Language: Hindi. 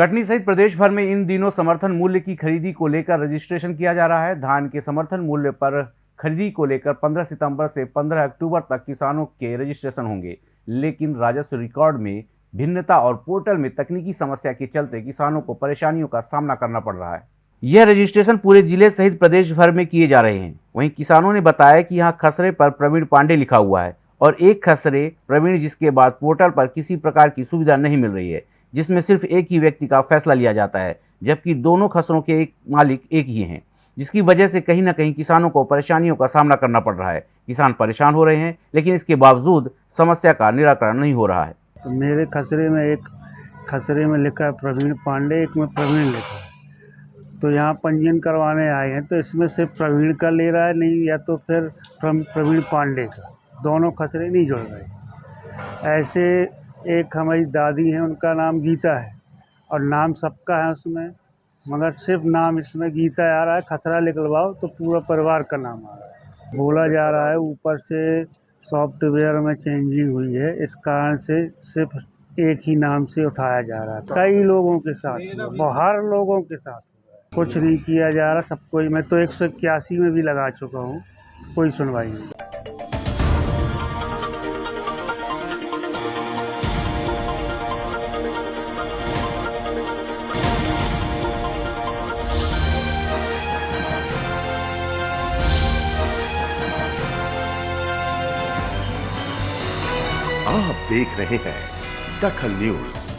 कटनी सहित प्रदेश भर में इन दिनों समर्थन मूल्य की खरीदी को लेकर रजिस्ट्रेशन किया जा रहा है। धान के समर्थन मूल्य पर खरीदी को लेकर 15 सितंबर से 15 अक्टूबर तक किसानों के रजिस्ट्रेशन होंगे। लेकिन राजस्व रिकॉर्ड में भिन्नता और पोर्टल में तकनीकी समस्या के चलते किसानों को परेशानियों का सामना करना पड़ रहा है। यह रजिस्ट्रेशन पूरे ज़िले सहित प्रदेश भर में किए जा रहे हैं। वहीं किसानों ने बताया कि यहाँ खसरे पर प्रवीण पांडे लिखा हुआ है और एक खसरे प्रवीण जिसके बाद पोर्टल पर किसी प्रकार की सुविधा नहीं मिल रही है। जिसमें सिर्फ़ एक ही व्यक्ति का फैसला लिया जाता है, जबकि दोनों खसरों के एक मालिक एक ही हैं, जिसकी वजह से कहीं ना कहीं किसानों को परेशानियों का सामना करना पड़ रहा है। किसान परेशान हो रहे हैं, लेकिन इसके बावजूद समस्या का निराकरण नहीं हो रहा है। तो मेरे खसरे में एक खसरे में लिखा है, प्रवीण पांडे, एक में प्रवीण लिखा है। तो यहाँ पंजीयन करवाने आए हैं तो इसमें सिर्फ़ प्रवीण का ले रहा है, नहीं, या तो फिर प्रवीण पांडे का। दोनों खसरे नहीं जुड़ रहे। ऐसे एक हमारी दादी हैं, उनका नाम गीता है। और नाम सबका है उसमें, मगर सिर्फ़ नाम इसमें गीता आ रहा है, खसरा निकलवाओ तो पूरा परिवार का नाम आ रहा है। बोला जा रहा है, ऊपर से सॉफ्टवेयर में चेंजिंग हुई है, इस कारण से सिर्फ़ एक ही नाम से उठाया जा रहा है। कई लोगों के साथ बाहर लोगों के साथ कुछ नहीं किया जा रहा सब कोई मैं तो एक सौ इक्यासी में भी लगा चुका हूँ, कोई सुनवाई नहीं। आप देख रहे हैं दखल न्यूज़।